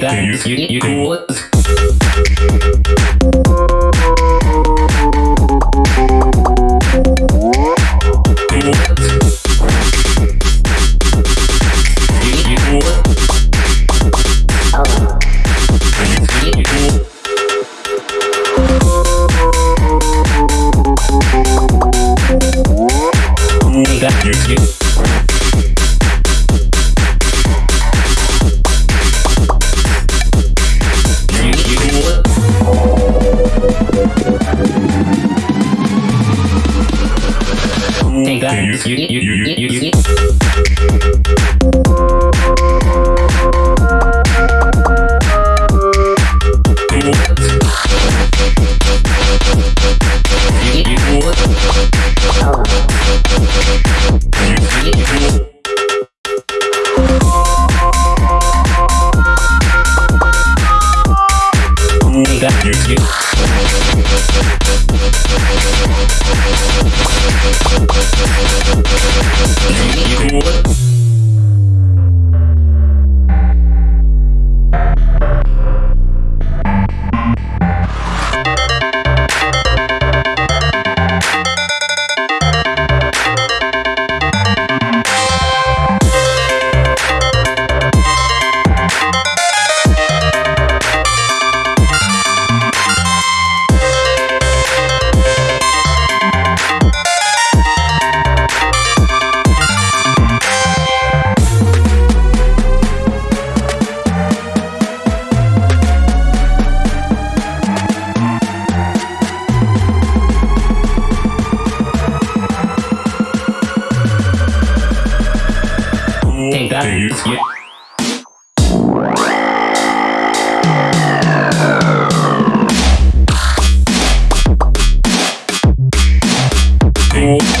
that you, you. You, you. You cool. Cool Take that. You, you, you, You know what? Take that. Take